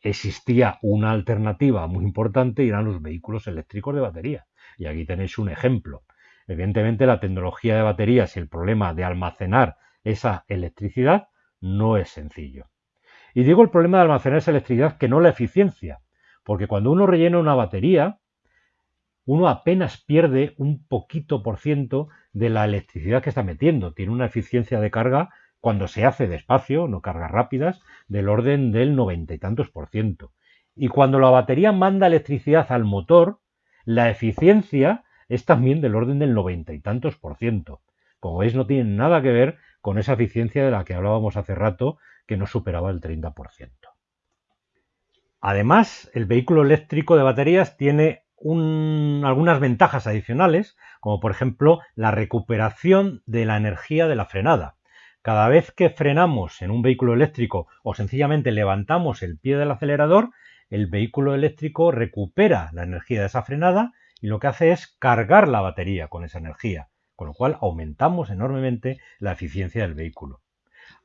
existía una alternativa muy importante y eran los vehículos eléctricos de batería. Y aquí tenéis un ejemplo. Evidentemente la tecnología de baterías y el problema de almacenar esa electricidad no es sencillo. Y digo el problema de almacenar esa electricidad que no la eficiencia, porque cuando uno rellena una batería, uno apenas pierde un poquito por ciento de la electricidad que está metiendo. Tiene una eficiencia de carga cuando se hace despacio, no cargas rápidas, del orden del noventa y tantos por ciento. Y cuando la batería manda electricidad al motor, la eficiencia es también del orden del noventa y tantos por ciento. Como veis, no tiene nada que ver con esa eficiencia de la que hablábamos hace rato, que no superaba el 30%. Además, el vehículo eléctrico de baterías tiene algunas ventajas adicionales, como por ejemplo la recuperación de la energía de la frenada. Cada vez que frenamos en un vehículo eléctrico o sencillamente levantamos el pie del acelerador, el vehículo eléctrico recupera la energía de esa frenada y lo que hace es cargar la batería con esa energía, con lo cual aumentamos enormemente la eficiencia del vehículo.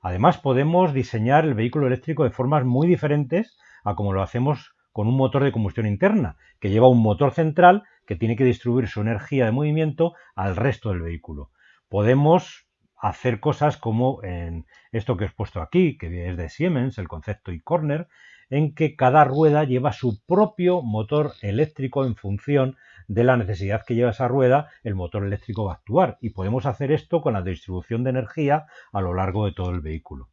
Además podemos diseñar el vehículo eléctrico de formas muy diferentes a como lo hacemos con un motor de combustión interna, que lleva un motor central que tiene que distribuir su energía de movimiento al resto del vehículo. Podemos hacer cosas como en esto que os he puesto aquí, que es de Siemens, el concepto e-corner, en que cada rueda lleva su propio motor eléctrico en función de la necesidad que lleva esa rueda, el motor eléctrico va a actuar. Y podemos hacer esto con la distribución de energía a lo largo de todo el vehículo.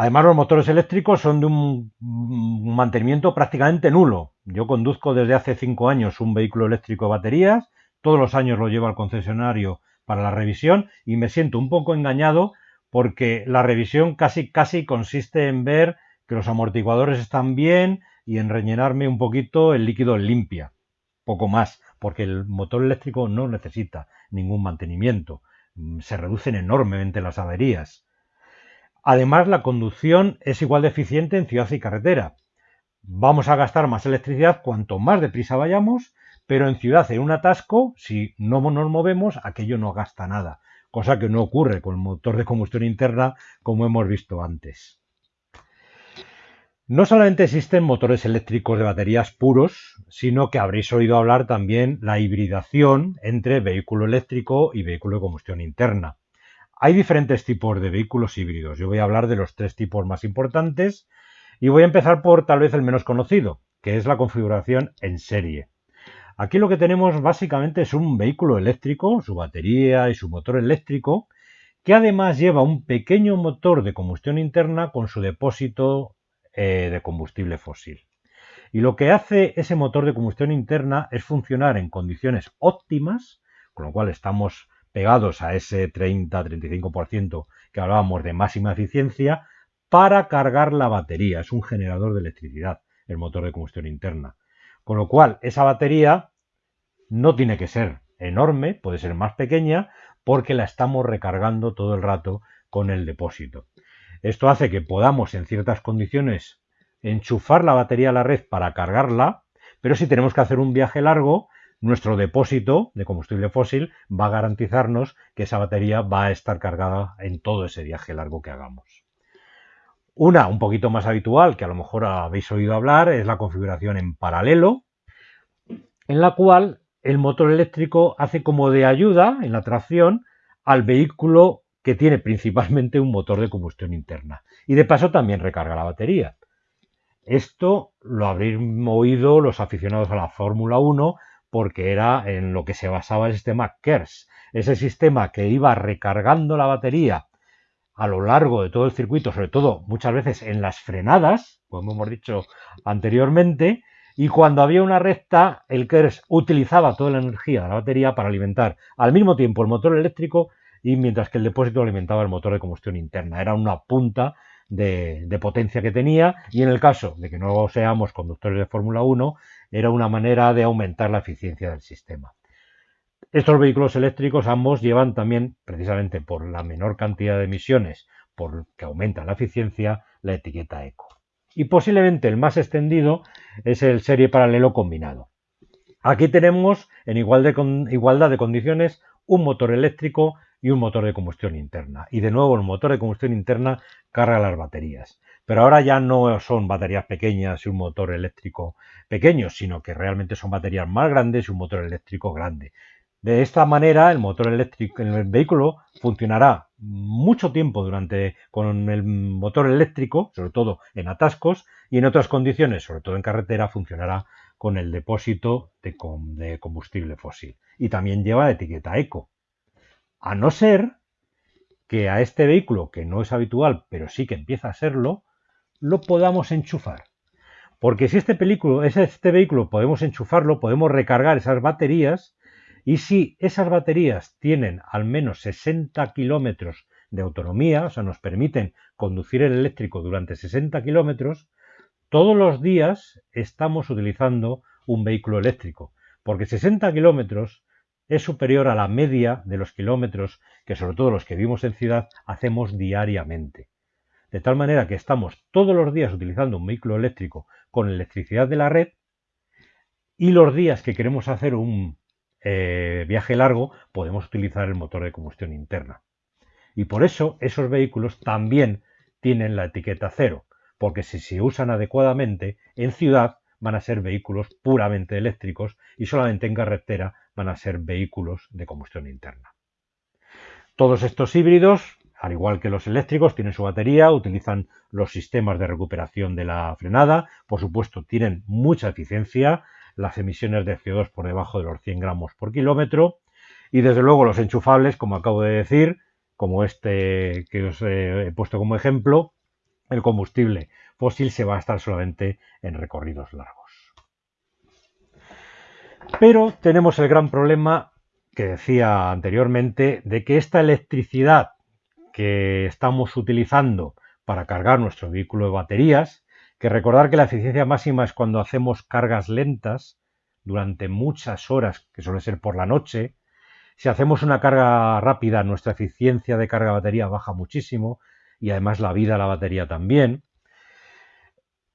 Además, los motores eléctricos son de un mantenimiento prácticamente nulo. Yo conduzco desde hace cinco años un vehículo eléctrico de baterías, todos los años lo llevo al concesionario para la revisión y me siento un poco engañado porque la revisión casi casi consiste en ver que los amortiguadores están bien y en rellenarme un poquito el líquido limpia, poco más, porque el motor eléctrico no necesita ningún mantenimiento, se reducen enormemente las averías. Además, la conducción es igual de eficiente en ciudad y carretera. Vamos a gastar más electricidad cuanto más deprisa vayamos, pero en ciudad, en un atasco, si no nos movemos, aquello no gasta nada, cosa que no ocurre con el motor de combustión interna como hemos visto antes. No solamente existen motores eléctricos de baterías puros, sino que habréis oído hablar también la hibridación entre vehículo eléctrico y vehículo de combustión interna. Hay diferentes tipos de vehículos híbridos. Yo voy a hablar de los tres tipos más importantes y voy a empezar por tal vez el menos conocido, que es la configuración en serie. Aquí lo que tenemos básicamente es un vehículo eléctrico, su batería y su motor eléctrico, que además lleva un pequeño motor de combustión interna con su depósito eh, de combustible fósil. Y lo que hace ese motor de combustión interna es funcionar en condiciones óptimas, con lo cual estamos pegados a ese 30-35% que hablábamos de máxima eficiencia para cargar la batería. Es un generador de electricidad, el motor de combustión interna. Con lo cual, esa batería no tiene que ser enorme, puede ser más pequeña, porque la estamos recargando todo el rato con el depósito. Esto hace que podamos, en ciertas condiciones, enchufar la batería a la red para cargarla, pero si tenemos que hacer un viaje largo, nuestro depósito de combustible fósil va a garantizarnos que esa batería va a estar cargada en todo ese viaje largo que hagamos. Una un poquito más habitual, que a lo mejor habéis oído hablar, es la configuración en paralelo. en la cual el motor eléctrico hace como de ayuda en la tracción al vehículo que tiene principalmente un motor de combustión interna. Y de paso también recarga la batería. Esto lo habréis oído los aficionados a la Fórmula 1 porque era en lo que se basaba el sistema KERS, ese sistema que iba recargando la batería a lo largo de todo el circuito, sobre todo muchas veces en las frenadas, como hemos dicho anteriormente, y cuando había una recta, el KERS utilizaba toda la energía de la batería para alimentar al mismo tiempo el motor eléctrico y mientras que el depósito alimentaba el motor de combustión interna. Era una punta de, de, potencia que tenía y en el caso de que no seamos conductores de Fórmula 1, era una manera de aumentar la eficiencia del sistema. Estos vehículos eléctricos ambos llevan también, precisamente por la menor cantidad de emisiones, porque aumenta la eficiencia, la etiqueta eco. Y posiblemente el más extendido es el serie paralelo combinado. Aquí tenemos en igualdad de condiciones un motor eléctrico y un motor de combustión interna. Y de nuevo el motor de combustión interna carga las baterías. Pero ahora ya no son baterías pequeñas y un motor eléctrico pequeño, sino que realmente son baterías más grandes y un motor eléctrico grande. De esta manera, el motor eléctrico en el vehículo funcionará mucho tiempo durante con el motor eléctrico, sobre todo en atascos, y en otras condiciones, sobre todo en carretera, funcionará con el depósito de, de combustible fósil. Y también lleva la etiqueta eco. A no ser que a este vehículo, que no es habitual, pero sí que empieza a serlo, lo podamos enchufar. Porque si este, vehículo, este vehículo podemos enchufarlo, podemos recargar esas baterías y si esas baterías tienen al menos 60 kilómetros de autonomía, o sea, nos permiten conducir el eléctrico durante 60 kilómetros, todos los días estamos utilizando un vehículo eléctrico, porque 60 kilómetros es superior a la media de los kilómetros que sobre todo los que vivimos en ciudad hacemos diariamente. De tal manera que estamos todos los días utilizando un vehículo eléctrico con electricidad de la red y los días que queremos hacer un eh, viaje largo podemos utilizar el motor de combustión interna. Y por eso esos vehículos también tienen la etiqueta cero, porque si se usan adecuadamente en ciudad van a ser vehículos puramente eléctricos y solamente en carretera van a ser vehículos de combustión interna. Todos estos híbridos, al igual que los eléctricos, tienen su batería, utilizan los sistemas de recuperación de la frenada, por supuesto tienen mucha eficiencia, las emisiones de CO2 por debajo de los 100 gramos por kilómetro y desde luego los enchufables, como acabo de decir, como este que os he puesto como ejemplo, el combustible fósil se va a estar solamente en recorridos largos. Pero tenemos el gran problema que decía anteriormente de que esta electricidad que estamos utilizando para cargar nuestro vehículo de baterías que recordar que la eficiencia máxima es cuando hacemos cargas lentas durante muchas horas, que suele ser por la noche. Si hacemos una carga rápida, nuestra eficiencia de carga de batería baja muchísimo y además la vida de la batería también.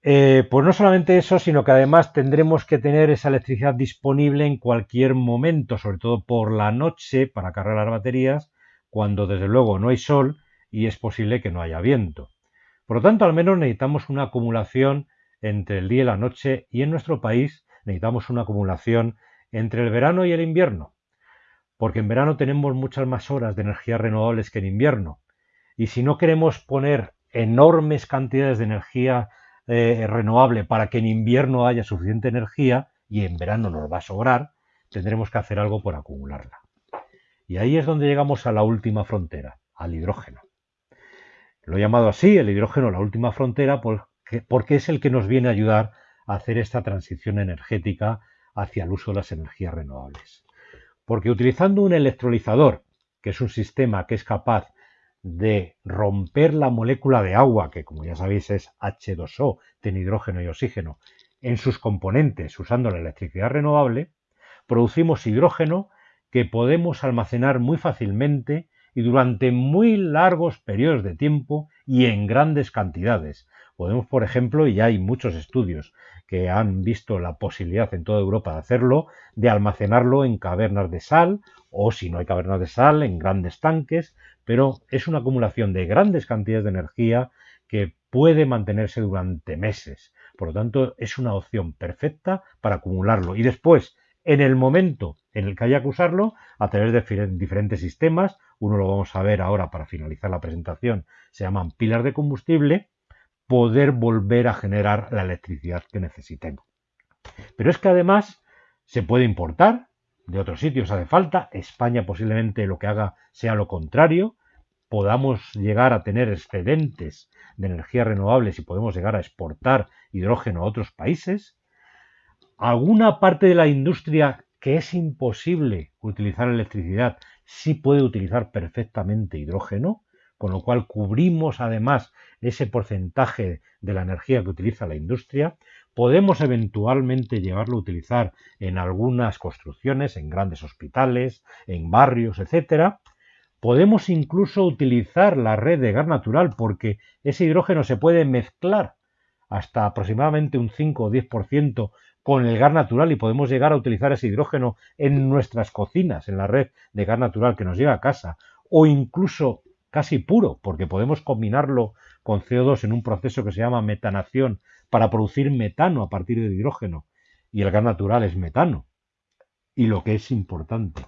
Eh, pues no solamente eso, sino que además tendremos que tener esa electricidad disponible en cualquier momento, sobre todo por la noche, para cargar las baterías, cuando desde luego no hay sol y es posible que no haya viento. Por lo tanto, al menos necesitamos una acumulación entre el día y la noche y en nuestro país necesitamos una acumulación entre el verano y el invierno, porque en verano tenemos muchas más horas de energías renovables que en invierno. Y si no queremos poner enormes cantidades de energía eh, renovable para que en invierno haya suficiente energía y en verano nos va a sobrar, tendremos que hacer algo por acumularla. Y ahí es donde llegamos a la última frontera, al hidrógeno. Lo he llamado así, el hidrógeno, la última frontera, porque, es el que nos viene a ayudar a hacer esta transición energética hacia el uso de las energías renovables. Porque utilizando un electrolizador, que es un sistema que es capaz de romper la molécula de agua, que como ya sabéis es H2O, tiene hidrógeno y oxígeno, en sus componentes usando la electricidad renovable, producimos hidrógeno que podemos almacenar muy fácilmente y durante muy largos periodos de tiempo y en grandes cantidades. Podemos, por ejemplo, y hay muchos estudios que han visto la posibilidad en toda Europa de hacerlo, de almacenarlo en cavernas de sal o si no hay cavernas de sal, en grandes tanques, pero es una acumulación de grandes cantidades de energía que puede mantenerse durante meses. Por lo tanto, es una opción perfecta para acumularlo y después, en el momento en el que haya que usarlo a través de diferentes sistemas. Uno lo vamos a ver ahora para finalizar la presentación. Se llaman pilas de combustible. Poder volver a generar la electricidad que necesitemos. Pero es que además se puede importar de otros sitios, hace falta. España posiblemente lo que haga sea lo contrario. Podamos llegar a tener excedentes de energías renovables y podemos llegar a exportar hidrógeno a otros países alguna parte de la industria que es imposible utilizar electricidad sí puede utilizar perfectamente hidrógeno, con lo cual cubrimos además ese porcentaje de la energía que utiliza la industria. Podemos eventualmente llevarlo a utilizar en algunas construcciones, en grandes hospitales, en barrios, etcétera. Podemos incluso utilizar la red de gas natural porque ese hidrógeno se puede mezclar hasta aproximadamente un 5 o 10% con el gas natural y podemos llegar a utilizar ese hidrógeno en nuestras cocinas, en la red de gas natural que nos llega a casa, o incluso casi puro, porque podemos combinarlo con CO2 en un proceso que se llama metanación para producir metano a partir del hidrógeno, y el gas natural es metano. Y lo que es importante,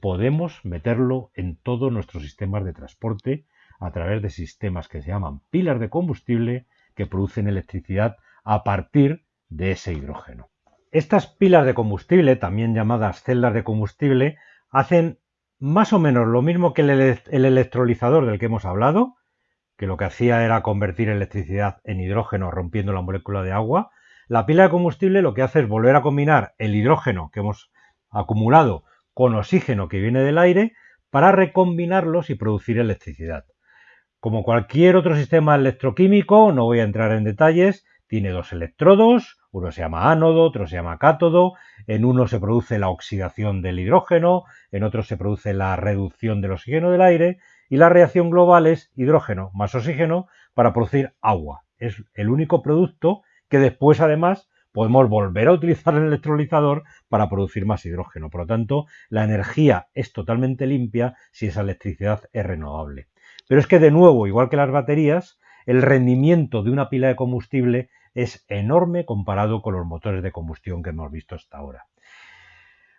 podemos meterlo en todos nuestros sistemas de transporte a través de sistemas que se llaman pilas de combustible que producen electricidad a partir de ese hidrógeno. Estas pilas de combustible, también llamadas celdas de combustible, hacen más o menos lo mismo que el, electrolizador del que hemos hablado, que lo que hacía era convertir electricidad en hidrógeno rompiendo la molécula de agua. La pila de combustible lo que hace es volver a combinar el hidrógeno que hemos acumulado con oxígeno que viene del aire para recombinarlos y producir electricidad. Como cualquier otro sistema electroquímico, no voy a entrar en detalles, tiene dos electrodos, uno se llama ánodo, otro se llama cátodo, en uno se produce la oxidación del hidrógeno, en otro se produce la reducción del oxígeno del aire y la reacción global es hidrógeno más oxígeno para producir agua. Es el único producto que después además podemos volver a utilizar el electrolizador para producir más hidrógeno. Por lo tanto, la energía es totalmente limpia si esa electricidad es renovable. Pero es que de nuevo, igual que las baterías, el rendimiento de una pila de combustible es enorme comparado con los motores de combustión que hemos visto hasta ahora.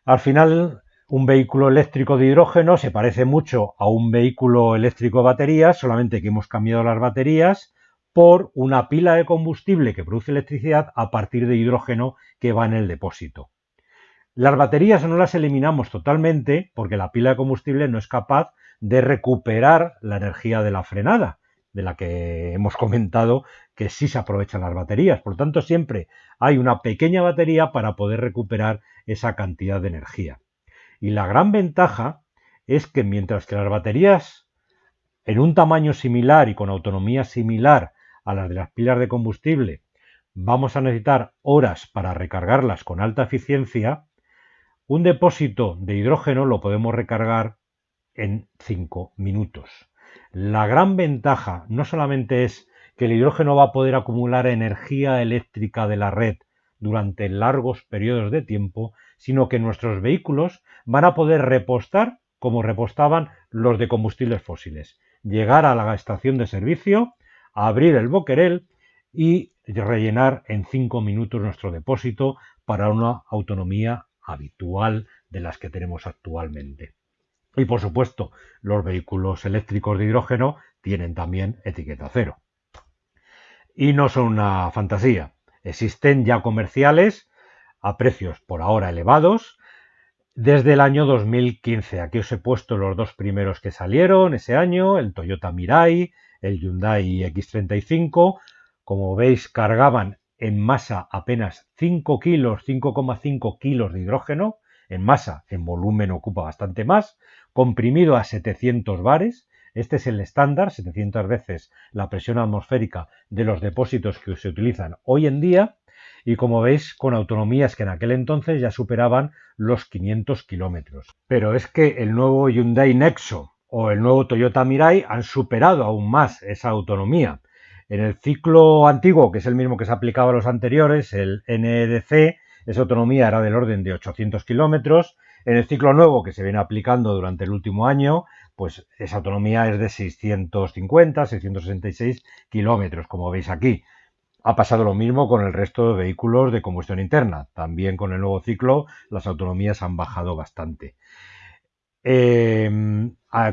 Al final, un vehículo eléctrico de hidrógeno se parece mucho a un vehículo eléctrico de baterías, solamente que hemos cambiado las baterías por una pila de combustible que produce electricidad a partir de hidrógeno que va en el depósito. Las baterías no las eliminamos totalmente porque la pila de combustible no es capaz de recuperar la energía de la frenada, de la que hemos comentado que sí se aprovechan las baterías. Por lo tanto, siempre hay una pequeña batería para poder recuperar esa cantidad de energía. Y la gran ventaja es que mientras que las baterías en un tamaño similar y con autonomía similar a las de las pilas de combustible vamos a necesitar horas para recargarlas con alta eficiencia, un depósito de hidrógeno lo podemos recargar en 5 minutos. La gran ventaja no solamente es que el hidrógeno va a poder acumular energía eléctrica de la red durante largos periodos de tiempo, sino que nuestros vehículos van a poder repostar como repostaban los de combustibles fósiles. Llegar a la estación de servicio, abrir el boquerel y rellenar en cinco minutos nuestro depósito para una autonomía habitual de las que tenemos actualmente. Y por supuesto, los vehículos eléctricos de hidrógeno tienen también etiqueta cero. Y no son una fantasía. Existen ya comerciales a precios por ahora elevados desde el año 2015. Aquí os he puesto los dos primeros que salieron ese año, el Toyota Mirai, el Hyundai X35. Como veis, cargaban en masa apenas 5 kilos, 5,5 kilos de hidrógeno. En masa, en volumen ocupa bastante más comprimido a 700 bares. Este es el estándar, 700 veces la presión atmosférica de los depósitos que se utilizan hoy en día y como veis con autonomías que en aquel entonces ya superaban los 500 kilómetros. Pero es que el nuevo Hyundai Nexo o el nuevo Toyota Mirai han superado aún más esa autonomía. En el ciclo antiguo, que es el mismo que se aplicaba a los anteriores, el NEDC, esa autonomía era del orden de 800 kilómetros en el ciclo nuevo que se viene aplicando durante el último año, pues esa autonomía es de 650, 666 kilómetros, como veis aquí. Ha pasado lo mismo con el resto de vehículos de combustión interna. También con el nuevo ciclo las autonomías han bajado bastante. Eh,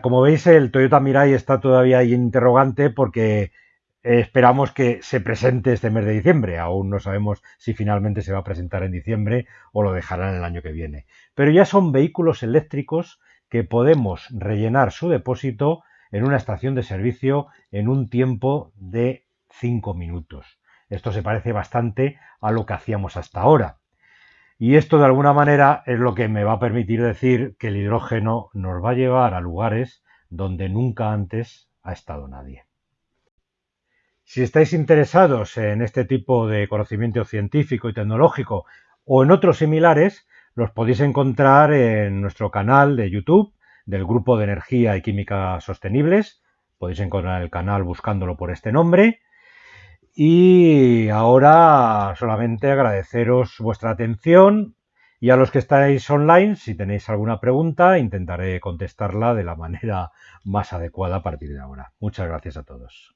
como veis, el Toyota Mirai está todavía ahí interrogante porque esperamos que se presente este mes de diciembre. Aún no sabemos si finalmente se va a presentar en diciembre o lo dejarán el año que viene. Pero ya son vehículos eléctricos que podemos rellenar su depósito en una estación de servicio en un tiempo de 5 minutos. Esto se parece bastante a lo que hacíamos hasta ahora. Y esto de alguna manera es lo que me va a permitir decir que el hidrógeno nos va a llevar a lugares donde nunca antes ha estado nadie. Si estáis interesados en este tipo de conocimiento científico y tecnológico o en otros similares, los podéis encontrar en nuestro canal de YouTube del Grupo de Energía y Química Sostenibles. Podéis encontrar el canal buscándolo por este nombre. Y ahora solamente agradeceros vuestra atención y a los que estáis online, si tenéis alguna pregunta, intentaré contestarla de la manera más adecuada a partir de ahora. Muchas gracias a todos.